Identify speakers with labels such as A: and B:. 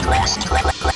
A: quest, quest, quest.